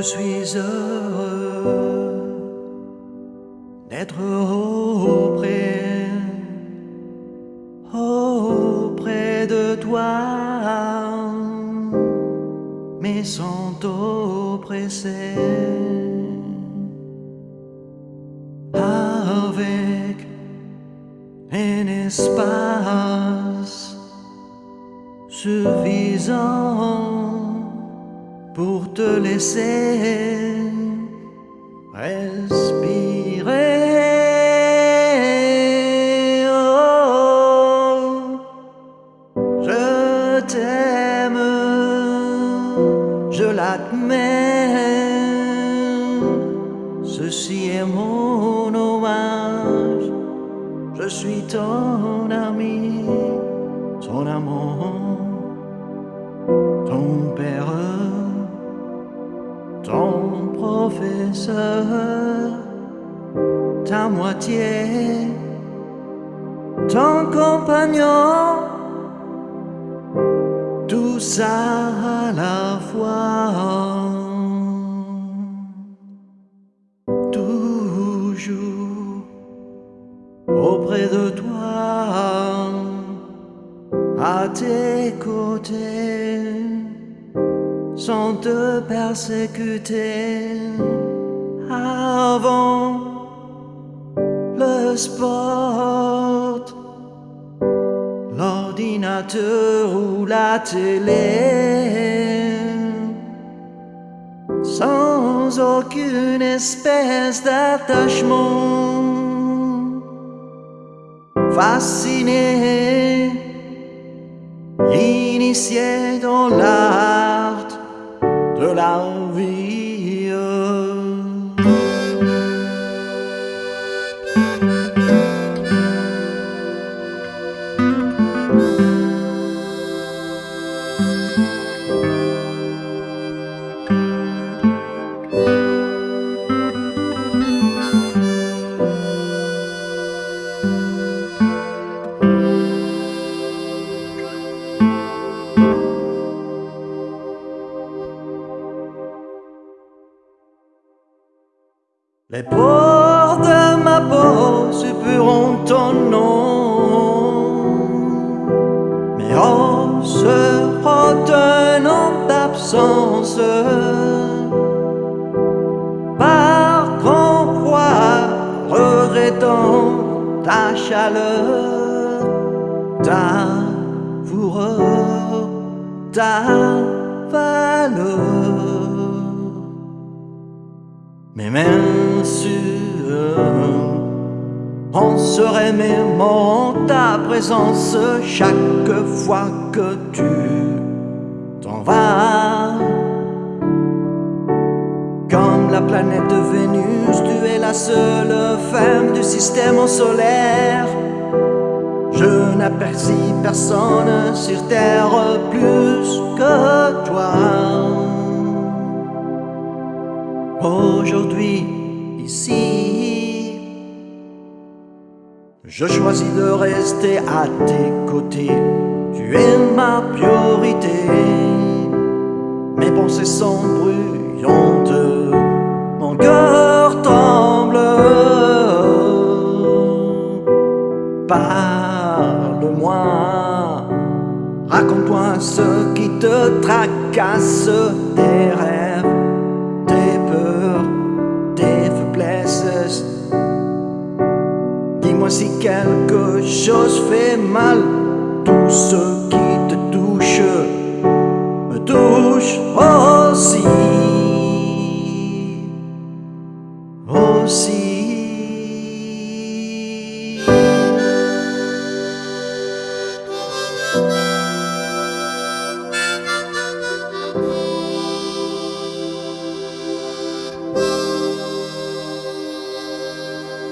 Je suis heureux d'être auprès, auprès de toi, mais sans t'oppresser. Avec un espace suffisant pour te laisser respirer. Oh, je t'aime, je l'admets. Ceci est mon hommage. Je suis ton ami, ton amour, ton père ton professeur, ta moitié, ton compagnon, tout ça à la fois. Toujours auprès de toi, à tes côtés sans te persécuter. Avant le sport, l'ordinateur ou la télé, sans aucune espèce d'attachement, fasciné, initié dans l'art de la Les pores de ma peau supplieront ton nom. Mes os se en d'absence Par grand froid regrettant ta chaleur Ta fureur, ta valeur mes mains sûres On serait mémorant ta présence chaque fois que tu t'en vas. Comme la planète Vénus, tu es la seule femme du système solaire. Je n'aperçis personne sur Terre plus je choisis de rester à tes côtés. Tu es ma priorité. Mes pensées sont bruyantes, mon cœur tremble. Parle-moi, raconte-moi ce qui te tracasse des si quelque chose fait mal, tout ce qui te touche me touche aussi. Aussi.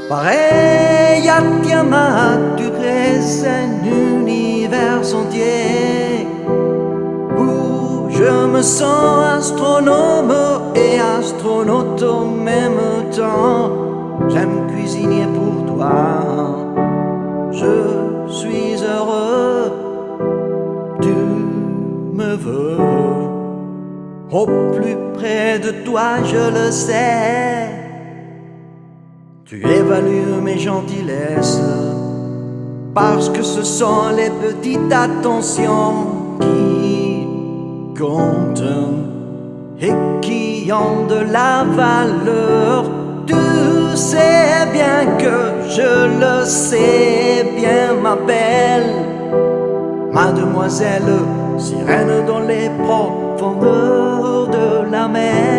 Pareil tu crées un univers entier Où je me sens astronome et astronaute au même temps. J'aime cuisiner pour toi, je suis heureux. Tu me veux. Au plus près de toi, je le sais. Tu évalues mes gentillesses parce que ce sont les petites attentions qui comptent et qui ont de la valeur. Tu sais bien que je le sais bien, ma belle mademoiselle, sirène dans les profondeurs de la mer.